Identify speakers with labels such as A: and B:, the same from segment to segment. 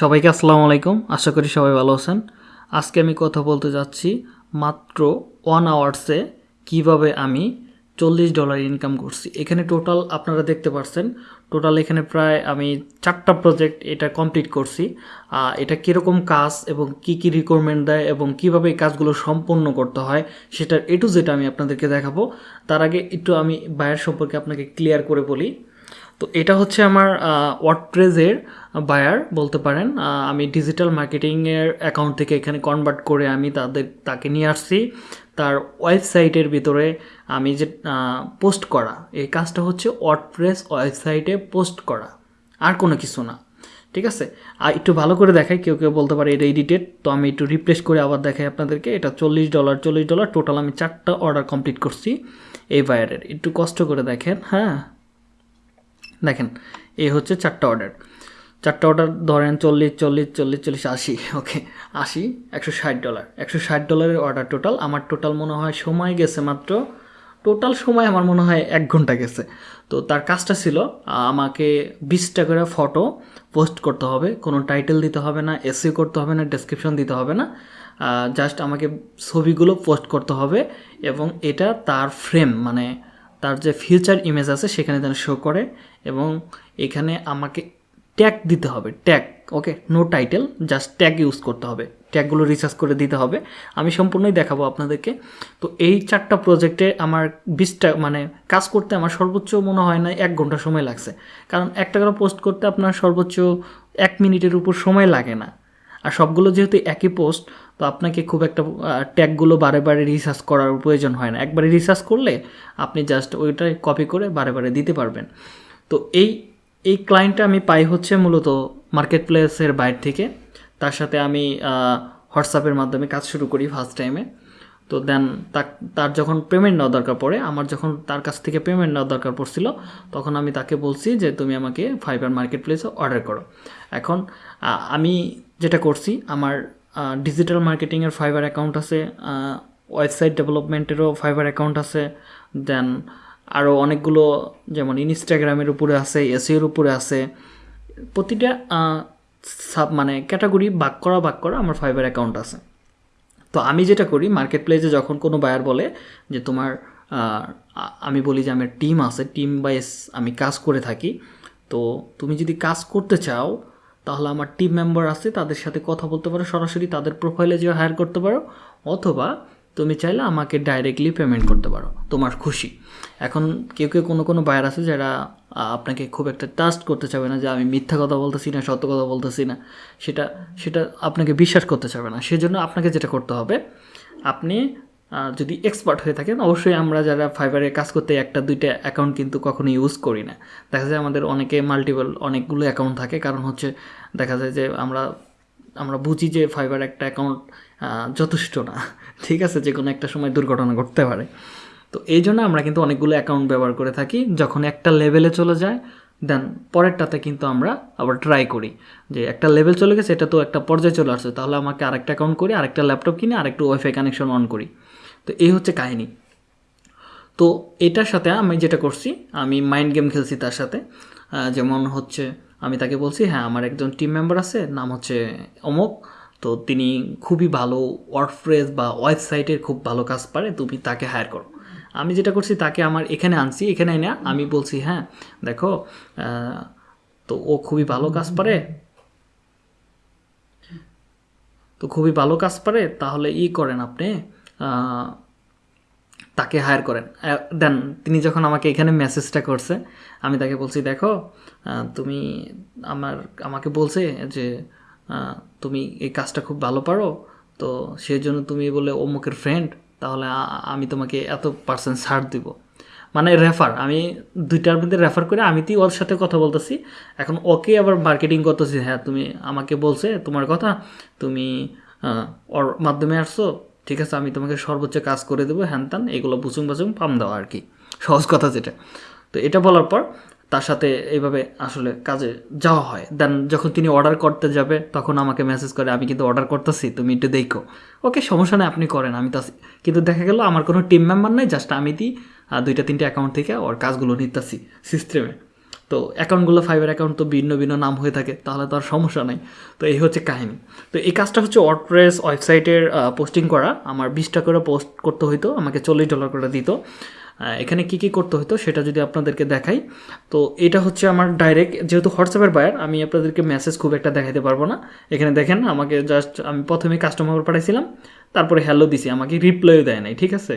A: সবাইকে আসসালামু আলাইকুম। আশা করি সবাই ভালো আছেন। আজকে আমি কথা বলতে যাচ্ছি মাত্র ওয়ান আওয়ার্সে কীভাবে আমি চল্লিশ ডলার ইনকাম করছি। এখানে টোটাল আপনারা দেখতে পাচ্ছেন টোটাল এখানে প্রায় আমি চারটা প্রজেক্ট এটা কমপ্লিট করছি। এটা কীরকম কাজ এবং কি কি রিকোয়ারমেন্ট দেয় এবং কীভাবে এই কাজগুলো সম্পন্ন করতে হয় সেটার এ টু যেটা আমি আপনাদেরকে দেখাবো। তার আগে একটু আমি বায়ার সম্পর্কে আপনাকে ক্লিয়ার করে বলি। তো এটা হচ্ছে আমার ওয়ার্ডপ্রেজের বায়ার বলতে পারেন। আমি ডিজিটাল মার্কেটিংয়ের অ্যাকাউন্ট থেকে এখানে কনভার্ট করে আমি তাদের, তাকে নিয়ে আসছি। তার ওয়েবসাইটের ভিতরে আমি যে পোস্ট করা, এই কাজটা হচ্ছে ওয়ার্ডপ্রেস ওয়েবসাইটে পোস্ট করা, আর কোনো কিছু না, ঠিক আছে? আর একটু ভালো করে দেখাই, কেউ কেউ বলতে পারে এটা এডিটেড তো আমি একটু রিপ্লেস করে আবার দেখাই আপনাদেরকে। এটা চল্লিশ ডলার চল্লিশ ডলার টোটাল আমি চারটা অর্ডার কমপ্লিট করছি এই বায়ারের একটু কষ্ট করে দেখেন হ্যাঁ? দেখেন, এই হচ্ছে চারটা অর্ডার চারটা অর্ডার ধরেন চল্লিশ চল্লিশ চল্লিশ চল্লিশ, আশি ওকে আশি, একশো ষাট ডলার একশো ষাট ডলারের অর্ডার টোটাল আমার টোটাল মনে হয় সময় গেছে মাত্র টোটাল সময় আমার মনে হয় এক ঘণ্টা গেছে। তো তার কাজটা ছিল, আমাকে বিশটা করে ফটো পোস্ট করতে হবে। কোনো টাইটেল দিতে হবে না এসি করতে হবে না ডেসক্রিপশন দিতে হবে না। জাস্ট আমাকে ছবিগুলো পোস্ট করতে হবে এবং এটা তার ফ্রেম মানে তার যে ফিউচার ইমেজ আছে সেখানে যেন শো করে। এবং এখানে আমাকে ট্যাগ দিতে হবে tag okay no title just tag use করতে হবে। ট্যাগগুলো রিসার্চ করে দিতে হবে। আমি সম্পূর্ণই দেখাবো আপনাদেরকে। তো এই চারটা প্রজেক্টে আমার বিশটা মানে কাজ করতে আমার সর্বোচ্চ মনে হয় না, এক ঘণ্টা সময় লাগছে। কারণ একটা করে পোস্ট করতে আপনার সর্বোচ্চ এক মিনিটের উপর সময় লাগে না। আর সবগুলো যেহেতু একই পোস্ট তো আপনাকে খুব একটা ট্যাগগুলো বারে বারে রিসার্চ করার প্রয়োজন হয় না। একবারে রিসার্চ করলে আপনি জাস্ট ওইটাই কপি করে বারে বারে দিতে পারবেন। তো এই এই ক্লায়েন্টটা আমি পাই হচ্ছে মূলত মার্কেট প্লেসের বাইরে থেকে। তার সাথে আমি হোয়াটসঅ্যাপের মাধ্যমে কাজ শুরু করি ফার্স্ট টাইমে তো দেন তার যখন পেমেন্ট নেওয়া দরকার পড়ে, আমার যখন তার কাছ থেকে পেমেন্ট নেওয়া দরকার পড়ছিল, তখন আমি তাকে বলছি যে, তুমি আমাকে ফাইবার মার্কেট প্লেসে অর্ডার করো। এখন আমি যেটা করছি, আমার ডিজিটাল মার্কেটিংয়ের ফাইবার অ্যাকাউন্ট আছে ওয়েবসাইট ডেভেলপমেন্টেরও ফাইবার অ্যাকাউন্ট আছে দেন আরও অনেকগুলো যেমন ইনস্টাগ্রামের উপরে আছে এসিওর উপরে আছে। প্রতিটা সাব মানে ক্যাটাগরি বাক করা বাক করা আমার ফাইবার অ্যাকাউন্ট আছে। তো আমি যেটা করি মার্কেট প্লেসে যখন কোনো বায়ার বলে যে তোমার আমি বলি যে আমার টিম আছে টিম বাইস আমি কাজ করে থাকি, তো তুমি যদি কাজ করতে চাও, তাহলে আমার টিম মেম্বার আছে, তাদের সাথে কথা বলতে পারো, সরাসরি তাদের প্রোফাইলে যে হায়ার করতে পারো, অথবা তুমি চাইলে আমাকে ডাইরেক্টলি পেমেন্ট করতে পারো, তোমার খুশি। এখন কেউ কেউ কোনো কোনো বায়ার আছে যারা আপনাকে খুব একটা ট্রাস্ট করতে চাবে না যে আমি মিথ্যা কথা বলতেছি না, সত্য কথা বলতেছি না। সেটা সেটা আপনাকে বিশ্বাস করতে চাবে না। সেজন্য আপনাকে যেটা করতে হবে, আপনি যদি এক্সপার্ট হয়ে থাকেন, অবশ্যই আমরা যারা ফাইবারে কাজ করতে একটা, দুইটা অ্যাকাউন্ট কিন্তু কখনো ইউজ করি না। দেখা যায় আমাদের অনেকে মাল্টিপল অনেকগুলো অ্যাকাউন্ট থাকে, কারণ হচ্ছে দেখা যায় যে আমরা আমরা বুঝি যে ফাইবার একটা অ্যাকাউন্ট যথেষ্ট না। ঠিক আছে, যে কোনো একটা সময় দুর্ঘটনা ঘটতে পারে। তো এই জন্য আমরা কিন্তু অনেকগুলো অ্যাকাউন্ট ব্যবহার করে থাকি। যখন একটা লেভেলে চলে যায় দেন পরেরটাতে কিন্তু আমরা আবার ট্রাই করি। যে একটা লেভেল চলে গেছে, এটা তো একটা পর্যায়ে চলে আসছে, তাহলে আমাকে আরেকটা অ্যাকাউন্ট করি, আরেকটা ল্যাপটপ কিনে, আরেকটু ওয়াইফাই কানেকশন অন করি। তো এই হচ্ছে কাহিনী। তো এটার সাথে আমি যেটা করছি, আমি মাইন্ড গেম খেলছি তার সাথে। যেমন হচ্ছে, আমি তাকে বলছি হ্যাঁ আমার একজন টিম মেম্বার আছে, নাম হচ্ছে অমুক। তো তিনি খুবই ভালো ওয়ার্ডপ্রেস বা ওয়েবসাইটের খুব ভালো কাজ পারে, তুমি তাকে হায়ার করো। আমি যেটা করছি তাকে আমার এখানে আনছি, এখানে না আমি বলছি হ্যাঁ দেখো তো ও খুবই ভালো কাজ পারে। তো খুবই ভালো কাজ পারে, তাহলে ই করেন আপনি তাকে হায়ার করেন। দেন তিনি যখন আমাকে এখানে মেসেজটা করছে, আমি তাকে বলছি, দেখো তুমি আমার, আমাকে বলছে যে তুমি এই কাজটা খুব ভালো পারো, তো সেই জন্য তুমি বলে অমুকের ফ্রেন্ড তাহলে আমি তোমাকে এত পার্সেন্ট ছাড় দিব। মানে রেফার আমি দুইটার মধ্যে রেফার করে আমি তুই ওর সাথে কথা বলতেছি। এখন ওকে আবার মার্কেটিং করতেছি হ্যাঁ তুমি আমাকে বলছে তোমার কথা, তুমি ওর মাধ্যমে আসছো, ঠিক আছে, আমি তোমাকে সর্বোচ্চ কাজ করে দেবো, হ্যান ত্যান, এগুলো বুচুং বাচুং পাম দেওয়া আর কি। সহজ কথা যেটা। তো এটা বলার পর তার সাথে এইভাবে আসলে কাজে যাওয়া হয়। দেন যখন তিনি অর্ডার করতে যাবে, তখন আমাকে মেসেজ করে, আমি কিন্তু অর্ডার করতেছি, তুমি একটু দেখো। ওকে সমস্যা নেই, আপনি করেন, আমি তো কিন্তু দেখা গেল, আমার কোনো টিম মেম্বার নাই জাস্ট আমি দিই দুইটা, তিনটে অ্যাকাউন্ট থেকে ওর কাজগুলো নিতেছি সিস্টেমে তো অ্যাকাউন্টগুলো ফাইবার অ্যাকাউন্ট তো ভিন্ন ভিন্ন নাম হয়ে থাকে, তাহলে তো আর সমস্যা নাই। তো এই হচ্ছে কাহিনী। তো এই কাজটা হচ্ছে ওয়ার্ডপ্রেস ওয়েবসাইটের পোস্টিং করা। আমার বিশটা করে পোস্ট করতে হইতো, আমাকে চল্লিশ ডলার করে দিত। এখানে কি কি করতে হতো সেটা যদি আপনাদেরকে দেখাই। তো এটা হচ্ছে আমার ডাইরেক্ট যেহেতু হোয়াটসঅ্যাপের বায়ার আমি আপনাদেরকে মেসেজ খুব একটা দেখাতে পারব না। এখানে দেখেন, আমাকে জাস্ট আমি প্রথমে কাস্টমার পাঠাইছিলাম, তারপরে হ্যালো দিছি, আমাকে রিপ্লাইও দেয় নাই, ঠিক আছে?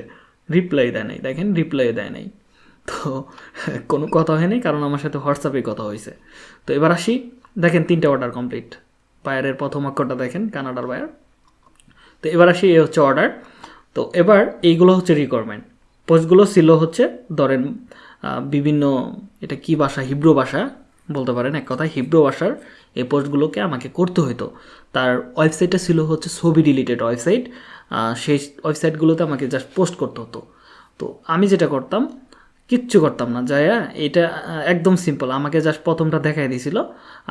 A: রিপ্লাই দেয় নাই, দেখেন রিপ্লাই দেয় নাই। তো কোনো কথা হয়নি কারণ আমার সাথে হোয়াটসঅ্যাপে কথা হয়েছে তো এবার আসি, দেখেন তিনটা অর্ডার কমপ্লিট বায়ারের প্রথম অক্ষরটা দেখেন কানাডার বায়ার তো এবার আসি এই হচ্ছে অর্ডার তো এবার এইগুলো হচ্ছে রিকোয়ারমেন্ট পোস্টগুলো ছিল হচ্ছে ধরেন বিভিন্ন এটা কি ভাষা? হিব্রু ভাষা বলতে পারেন, এক কথায় হিব্রু ভাষার এই পোস্টগুলোকে আমাকে করতে হতো তার ওয়েবসাইটটা ছিল হচ্ছে ছবি রিলেটেড ওয়েবসাইট সেই ওয়েবসাইটগুলোতে আমাকে জাস্ট পোস্ট করতে হতো। তো আমি যেটা করতাম, কিচ্ছু করতাম না, যাইয়া এটা একদম সিম্পল আমাকে জাস্ট প্রথমটা দেখাই দিয়েছিল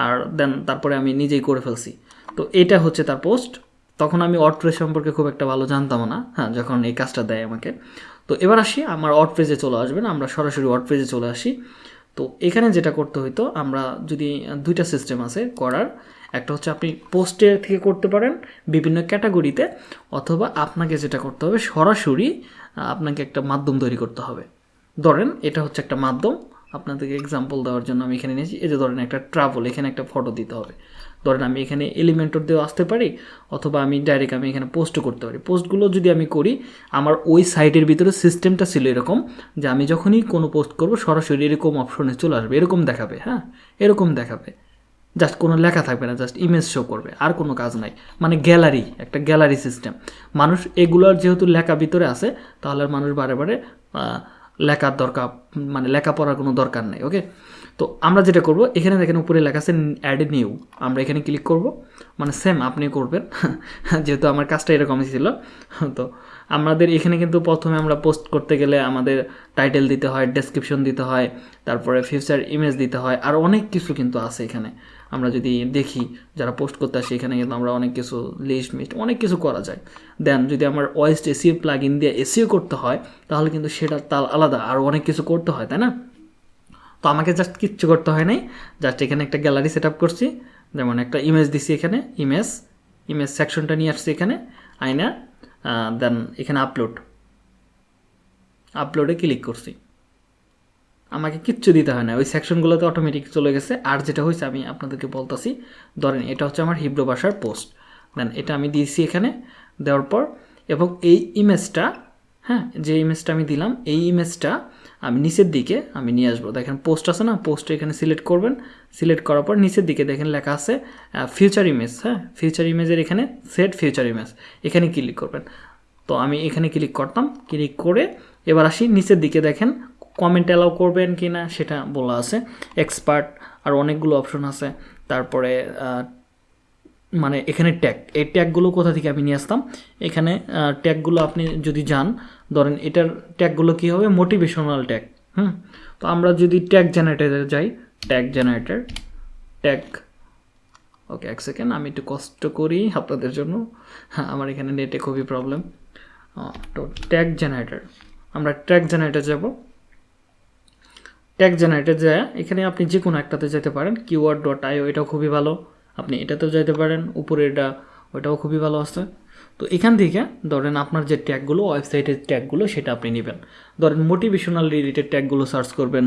A: আর দেন তারপরে আমি নিজেই করে ফেলছি। তো এটা হচ্ছে তার পোস্ট তখন আমি অটপ্রেস সম্পর্কে খুব একটা ভালো জানতাম না হ্যাঁ যখন এই কাজটা দেয় আমাকে। তো এবার আসি, আমার অটপ্রেজে চলে আসবেন, আমরা সরাসরি অটপ্রেজে চলে আসি। তো এখানে যেটা করতে হইতো, আমরা যদি দুইটা সিস্টেম আছে করার, একটা হচ্ছে আপনি পোস্টের থেকে করতে পারেন বিভিন্ন ক্যাটাগরিতে অথবা আপনাকে যেটা করতে হবে সরাসরি, আপনাকে একটা মাধ্যম তৈরি করতে হবে। ধরেন, এটা হচ্ছে একটা মাধ্যম, আপনাদেরকে এক্সাম্পল দেওয়ার জন্য আমি এখানে নিয়েছি, এই যে ধরেন একটা ট্রাভেল এখানে একটা ফটো দিতে হবে। ধরেন আমি এখানে এলিমেন্টর দিয়েও আসতে পারি, অথবা আমি ডাইরেক্ট আমি এখানে পোস্টও করতে পারি। পোস্টগুলো যদি আমি করি, আমার ওই সাইটের ভিতরে সিস্টেমটা ছিল এরকম যে আমি যখনই কোনো পোস্ট করব, সরাসরি এরকম অপশনে চলে আসবে। এরকম দেখাবে হ্যাঁ? এরকম দেখাবে। জাস্ট কোনো লেখা থাকবে না জাস্ট ইমেজ শো করবে, আর কোনো কাজ নাই। মানে গ্যালারি একটা গ্যালারি সিস্টেম মানুষ এগুলোর যেহেতু লেখা ভিতরে আছে, তাহলে মানুষ বারে বারে লেখার দরকার মানে লেখাপড়ার কোনো দরকার নেই ওকে তো আমরা যেটা করব, এখানে দেখেন উপরে লেখা আছে অ্যাড নিউ আমরা এখানে ক্লিক করব। মানে সেম আপনি করবেন। যেহেতু আমার কাজটা এরকমই ছিল। তো আমাদের এখানে কিন্তু প্রথমে আমরা পোস্ট করতে গেলে আমাদের টাইটেল দিতে হয় ডেসক্রিপশন দিতে হয়, তারপরে ফিউচার ইমেজ দিতে হয়, আর অনেক কিছু কিন্তু আছে এখানে। আমরা যদি দেখি, যারা পোস্ট করতে আসি, এখানে কিন্তু আমরা অনেক কিছু লিস্ট মিস্ট অনেক কিছু করা যায়। দেন যদি আমার ওয়েস্ট এসিও প্লাগ ইন দিয়ে এসিও করতে হয়, তাহলে কিন্তু সেটা তাল আলাদা, আর অনেক কিছু করতে হয়, তাই না? তো আমাকে জাস্ট কিচ্ছু করতে হয় নাই। জাস্ট এখানে একটা গ্যালারি সেট করছি। যেমন একটা ইমেজ দিছি এখানে ইমেজ ইমেজ সেকশনটা নিয়ে আসছি এখানে আইনা দেন এখানে আপলোড আপলোডে ক্লিক করছি। আমাকে কিচ্ছু দিতে হয় না। ওই সেকশনগুলোতে অটোমেটিক চলে গেছে। আর যেটা হয়েছে, আমি আপনাদেরকে বলতাছি, ধরেন এটা হচ্ছে আমার হিব্রু ভাষার পোস্ট দেন এটা আমি দিয়েছি এখানে, দেওয়ার পর, এবং এই ইমেজটা হ্যাঁ যে ইমেজটা আমি দিলাম, এই ইমেজটা আমি নিচের দিকে আমি নিয়ে আসব। দেখেন পোস্ট আছে না? পোস্ট এখানে সিলেক্ট করবেন। সিলেক্ট করার পর নিচের দিকে দেখেন লেখা আছে ফিউচার ইমেজ হ্যাঁ? ফিউচার ইমেজের এখানে সেট ফিউচার ইমেজ এখানে ক্লিক করবেন। তো আমি এখানে ক্লিক করতাম। ক্লিক করে এবার আসি নিচের দিকে দেখেন কমেন্ট অ্যালাউ করবেন কি না সেটা বলা আছে। এক্সপার্ট আর অনেকগুলো অপশন আছে। তারপরে মানে এখানে ট্যাগ এই ট্যাগগুলো কোথা থেকে আমি নিয়ে আসতাম? এখানে ট্যাগগুলো আপনি যদি যান ধরেন এটার ট্যাগগুলো কী হবে? মোটিভেশনাল ট্যাগ হুম? তো আমরা যদি ট্যাগ জেনারেটারে যাই ট্যাগ জেনারেটর ট্যাগ ওকে এক সেকেন্ড আমি একটু কষ্ট করি আপনাদের জন্য। হ্যাঁ আমার এখানে নেটে খুবই প্রবলেম তো ট্যাগ জেনারেটর আমরা ট্যাগ জেনারেটর যাব। ট্যাগ জেনারেটর যায় এখানে আপনি যে কোনো একটাতে যেতে পারেন কিওয়ার্ড ডট আইও এটাও খুবই ভালো। আপনি এটাতেও যেতে পারেন, উপরে এটা, ওটাও খুবই ভালো আছে। তো এখান থেকে ধরেন আপনার যে ট্যাগগুলো, ওয়েবসাইটের ট্যাগগুলো, সেটা আপনি নেবেন। ধরেন মোটিভেশনাল রিলেটেড ট্যাগগুলো সার্চ করবেন,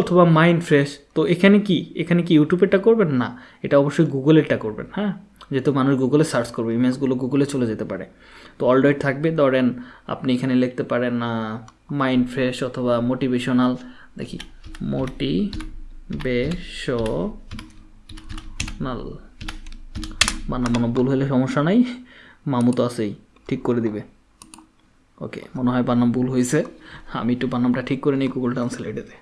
A: অথবা মাইন্ড ফ্রেশ তো এখানে কি? এখানে কি ইউটিউবেরটা করবেন? না, এটা অবশ্যই গুগলেরটা করবেন হ্যাঁ? যেহেতু মানুষ গুগলে সার্চ করবে ইমেজগুলো গুগলে চলে যেতে পারে। তো অলরেডি থাকবে, ধরেন আপনি এখানে লিখতে পারেন মাইন্ড ফ্রেশ অথবা মোটিভেশনাল দেখি মোটিভেশনাল বানা মনে ভুল হলে সমস্যা নাই। মামু তো আছেই, ঠিক করে দিবে। ওকে, মনে হয় বানাম ভুল হয়েছে। আমি একটু বানামটা ঠিক করে নিই গুগল ট্রান্সলেটেতে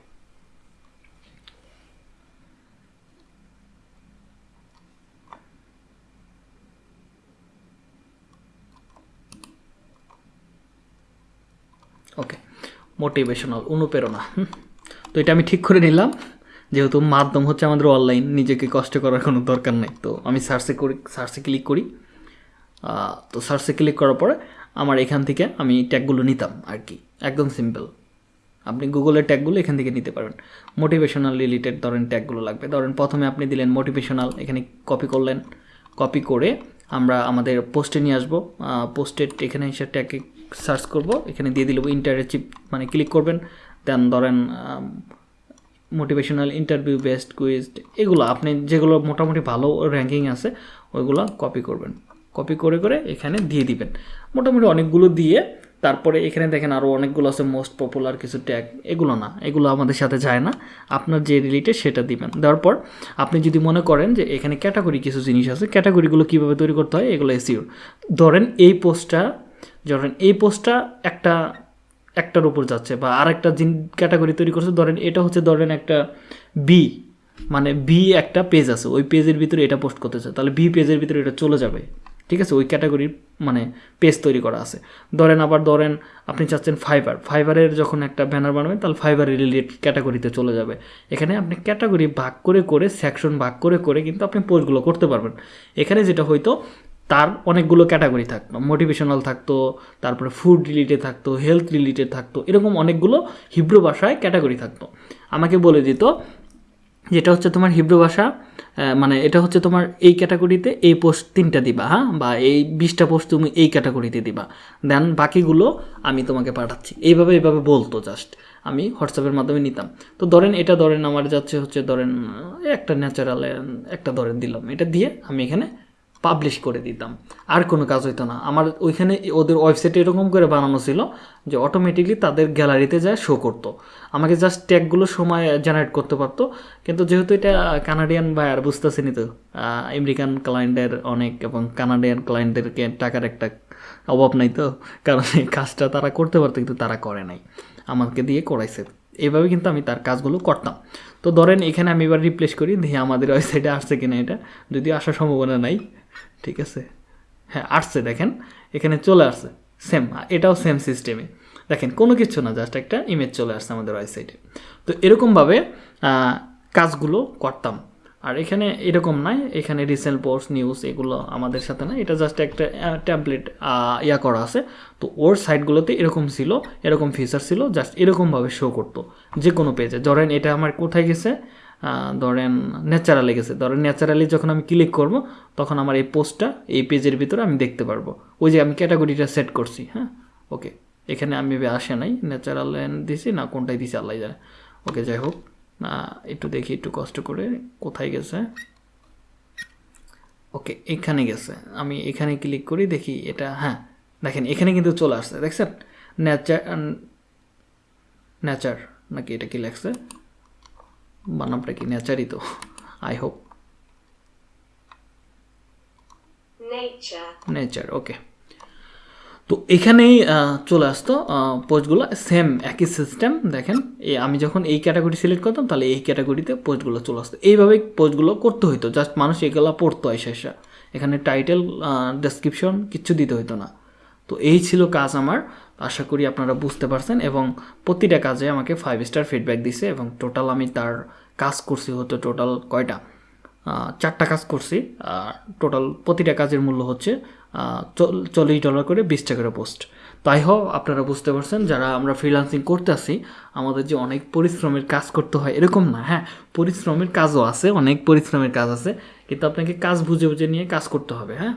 A: ওকে মোটিভেশনাল অনুপ্রেরণা। তো এটা আমি ঠিক করে নিলাম। যেহেতু মাধ্যম হচ্ছে আমাদের অনলাইন নিজেকে কষ্ট করার কোনো দরকার নেই। তো আমি সার্চে করি সার্চে ক্লিক করি। তো সার্চে ক্লিক করার পরে আমার এখান থেকে আমি ট্যাগগুলো নিতাম আর কি। একদম সিম্পল আপনি গুগলের ট্যাগগুলো এখান থেকে নিতে পারবেন। মোটিভেশনাল রিলেটেড ধরেন ট্যাগগুলো লাগবে। ধরেন প্রথমে আপনি দিলেন মোটিভেশনাল এখানে কপি করলেন। কপি করে আমরা আমাদের পোস্টে নিয়ে আসব। পোস্টের এখানে এসে ট্যাগে সার্চ করব। এখানে দিয়ে দিলে ইন্টারেচিভ মানে ক্লিক করবেন। দেন ধরেন মোটিভেশনাল ইন্টারভিউ বেস্ট কুইজ এগুলো আপনি যেগুলো মোটামুটি ভালো র্যাঙ্কিং আছে, ওইগুলো কপি করবেন। কপি করে করে এখানে দিয়ে দিবেন। মোটামুটি অনেকগুলো দিয়ে তারপরে এখানে দেখেন আরও অনেকগুলো আছে মোস্ট পপুলার কিছু ট্যাগ এগুলো না, এগুলো আমাদের সাথে যায় না। আপনার যে রিলেটেড সেটা দিবেন। দেওয়ার পর আপনি যদি মনে করেন যে এখানে ক্যাটাগরি কিছু জিনিস আছে ক্যাটাগরিগুলো কীভাবে তৈরি করতে হয়, এগুলো এসিওর ধরেন এই পোস্টটা ধরেন এই পোস্টটা একটা একটার উপর যাচ্ছে বা আরেকটা জিন ক্যাটাগরি তৈরি করছে, ধরেন এটা হচ্ছে ধরেন একটা বি মানে বি একটা পেজ আছে, ওই পেজের ভিতরে এটা পোস্ট করতেছে, তাহলে বি পেজের ভিতরে এটা চলে যাবে, ঠিক আছে? ওই ক্যাটাগরির মানে পেজ তৈরি করা আছে। ধরেন আবার ধরেন আপনি চাচ্ছেন ফাইবার ফাইবারের যখন একটা ব্যানার বানাবেন, তাহলে ফাইবার রিলেটেড ক্যাটাগরিতে চলে যাবে। এখানে আপনি ক্যাটাগরি ভাগ করে করে সেকশন ভাগ করে করে কিন্তু আপনি পোস্টগুলো করতে পারবেন। এখানে যেটা হয়তো তার অনেকগুলো ক্যাটাগরি থাকতো। মোটিভেশনাল থাকতো, তারপরে ফুড রিলেটেড থাকতো হেলথ রিলেটেড থাকতো, এরকম অনেকগুলো হিব্রু ভাষায় ক্যাটাগরি থাকতো। আমাকে বলে দিত যেটা হচ্ছে তোমার হিব্রু ভাষা মানে এটা হচ্ছে তোমার এই ক্যাটাগরিতে এই পোস্ট তিনটা দিবা হ্যাঁ? বা এই বিশটা পোস্ট তুমি এই ক্যাটাগরিতে দিবা। দেন বাকিগুলো আমি তোমাকে পাঠাচ্ছি। এইভাবে এইভাবে বলতো জাস্ট আমি হোয়াটসঅ্যাপের মাধ্যমে নিতাম। তো ধরেন এটা ধরেন আমার যাচ্ছে হচ্ছে ধরেন একটা ন্যাচারাল একটা ধরেন দিলাম। এটা দিয়ে আমি এখানে পাবলিশ করে দিতাম। আর কোনো কাজ হইতো না। আমার ওইখানে ওদের ওয়েবসাইটে এরকম করে বানানো ছিল যে অটোমেটিকলি তাদের গ্যালারিতে যায় শো করতো। আমাকে জাস্ট ট্যাগগুলো সময় জেনারেট করতে পারতো। কিন্তু যেহেতু এটা কানাডিয়ান বায়ার বুঝতেছেনি তো আমেরিকান ক্লায়েন্টের অনেক এবং কানাডিয়ান ক্লায়েন্টদেরকে টাকার একটা অভাব নাই তো, কারণ এই কাজটা তারা করতে পারতো কিন্তু তারা করে নাই। আমাকে দিয়ে করাইছে। এইভাবে কিন্তু আমি তার কাজগুলো করতাম। তো ধরেন এখানে আমি এবার রিপ্লেস করি, দিয়ে আমাদের ওয়েবসাইটে আসছে কিনা এটা যদি আসার সম্ভাবনা নাই। ঠিক আছে? হ্যাঁ আসছে দেখেন, এখানে চলে আসছে সেম এটাও সেম সিস্টেমে দেখেন, কোনো কিছু না জাস্ট একটা ইমেজ চলে আসছে আমাদের ওয়েবসাইটে তো এরকমভাবে কাজগুলো করতাম। আর এখানে এরকম নাই, এখানে রিসেন্ট পোস্ট নিউজ এগুলো আমাদের সাথে না এটা জাস্ট একটা ট্যাবলেট ইয়া করা আছে। তো ওর সাইটগুলোতে এরকম ছিল, এরকম ফিচার ছিল জাস্ট এরকমভাবে শো করতো যে কোনো পেজে ধরেন, এটা আমার কোথায় গেছে? ধরেন ন্যাচারালি গেছে। ধরেন ন্যাচারালি যখন আমি ক্লিক করব, তখন আমার এই পোস্টটা এই পেজের ভিতরে আমি দেখতে পারব। ওই যে আমি ক্যাটাগরিটা সেট করছি হ্যাঁ? ওকে এখানে আমি আসে নাই, ন্যাচারাল দিছি না কোনটাই দিছি আল্লাহ জানে। ওকে যাই হোক। না, একটু দেখি, একটু কষ্ট করে কোথায় গেছে। ওকে এখানে গেছে। আমি এখানে ক্লিক করি, দেখি এটা হ্যাঁ। দেখেন, এখানে কিন্তু চলে আসছে, দেখছেন? ন্যাচার ন্যাচার নাকি এটা কি লেখছে? বানামটা কি নেচারই তো আই হোপ নেচার ওকে তো এখানেই চলে আসতো পোস্টগুলো সেম একই সিস্টেম দেখেন আমি যখন এই ক্যাটাগরি সিলেক্ট করতাম তাহলে এই ক্যাটাগরিতে পোস্টগুলো চলে আসতো। এইভাবেই পোস্টগুলো করতে হইতো জাস্ট মানুষ এগুলো পড়তো এসে এসে। এখানে টাইটেল ডেসক্রিপশন কিচ্ছু দিতে হইতো না। তো এই ছিল কাজ আমার। আশা করি আপনারা বুঝতে পারছেন এবং প্রতিটা কাজে আমাকে ফাইভ স্টার ফিডব্যাক দিছে এবং টোটাল আমি তার কাজ করছি হতো টোটাল কয়টা? চারটা কাজ করছি টোটাল প্রতিটা কাজের মূল্য হচ্ছে চল্লিশ ডলার করে বিশ টাকার পোস্ট তাই হোক আপনারা বুঝতে পারছেন, যারা আমরা ফ্রিলান্সিং করতে আসি আমাদের যে অনেক পরিশ্রমের কাজ করতে হয়, এরকম না হ্যাঁ পরিশ্রমের কাজও আছে, অনেক পরিশ্রমের কাজ আছে, কিন্তু আপনাকে কাজ বুঝে বুঝে নিয়ে কাজ করতে হবে হ্যাঁ?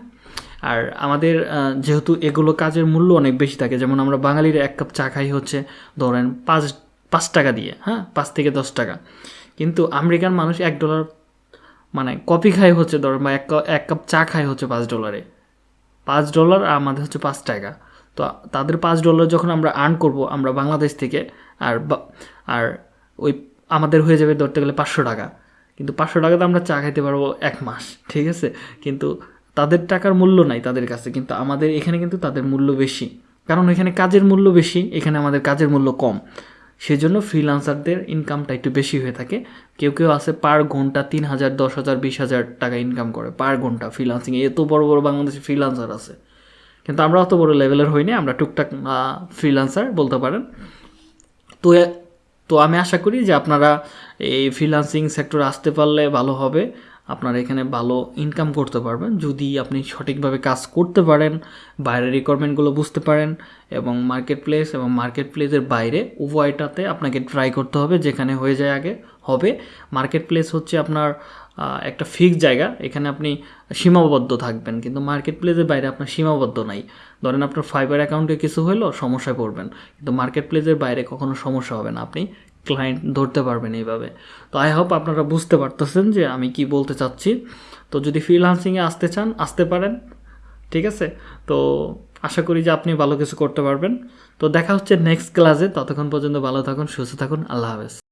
A: আর আমাদের যেহেতু এগুলো কাজের মূল্য অনেক বেশি থাকে, যেমন আমরা বাঙালির এক কাপ চা খাই হচ্ছে ধরেন পাঁচ পাঁচ টাকা দিয়ে হ্যাঁ? পাঁচ থেকে দশ টাকা। কিন্তু আমেরিকান মানুষ এক ডলার মানে কপি খায় হচ্ছে ধরেন বা এক এক কাপ চা খায় হচ্ছে পাঁচ ডলারে। পাঁচ ডলার আর আমাদের হচ্ছে পাঁচ টাকা। তো তাদের পাঁচ ডলার যখন আমরা আর্ন করব আমরা বাংলাদেশ থেকে, আর আর ওই আমাদের হয়ে যাবে ধরতে গেলে পাঁচশো টাকা। কিন্তু পাঁচশো টাকাতে আমরা চা খাইতে পারব এক মাস, ঠিক আছে? কিন্তু তাদের টাকার মূল্য নাই তাদের কাছে, কিন্তু আমাদের এখানে কিন্তু তাদের মূল্য বেশি। কারণ এখানে কাজের মূল্য বেশি, এখানে আমাদের কাজের মূল্য কম। সেজন্য ফ্রিলান্সারদের ইনকামটা একটু বেশি হয়ে থাকে। কেউ কেউ আছে পার ঘণ্টা তিন হাজার, দশ হাজার, বিশ হাজার টাকা ইনকাম করে পার ঘণ্টা ফ্রিলান্সিং এত বড় বড় বাংলাদেশে ফ্রিলান্সার আছে। কিন্তু আমরা অত বড় লেভেলের হইনি আমরা টুকটাক ফ্রিলান্সার বলতে পারেন। তো তো আমি আশা করি যে আপনারা এই ফ্রিলান্সিং সেক্টরে আসতে পারলে ভালো হবে। আপনারা এখানে ভালো ইনকাম করতে পারবেন। যদি আপনি সঠিকভাবে কাজ করতে পারেন, বাইরের রিকোয়ারমেন্টগুলো বুঝতে পারেন এবং মার্কেট প্লেস এবং মার্কেট প্লেসের বাইরে উভয়টাতে আপনাকে ট্রাই করতে হবে, যেখানে হয়ে যায় আগে হবে। মার্কেট প্লেস হচ্ছে আপনার একটা ফিক্স জায়গা, এখানে আপনি সীমাবদ্ধ থাকবেন। কিন্তু মার্কেট প্লেসের বাইরে আপনার সীমাবদ্ধ নাই। ধরেন আপনার ফাইবার অ্যাকাউন্টে কিছু হলো সমস্যায় পড়বেন। কিন্তু মার্কেট প্লেসের বাইরে কখনো সমস্যা হবে না। আপনি ক্লায়েন্ট ধরতে পারবেন এইভাবে। তো আই হোপ আপনারা বুঝতে পারতেছেন যে আমি কি বলতে চাচ্ছি। তো যদি ফ্রিলান্সিংয়ে আসতে চান, আসতে পারেন। ঠিক আছে? তো আশা করি যে আপনি ভালো কিছু করতে পারবেন। তো দেখা হচ্ছে নেক্সট ক্লাসে ততক্ষণ পর্যন্ত ভালো থাকুন, সুস্থ থাকুন। আল্লাহ হাফেজ।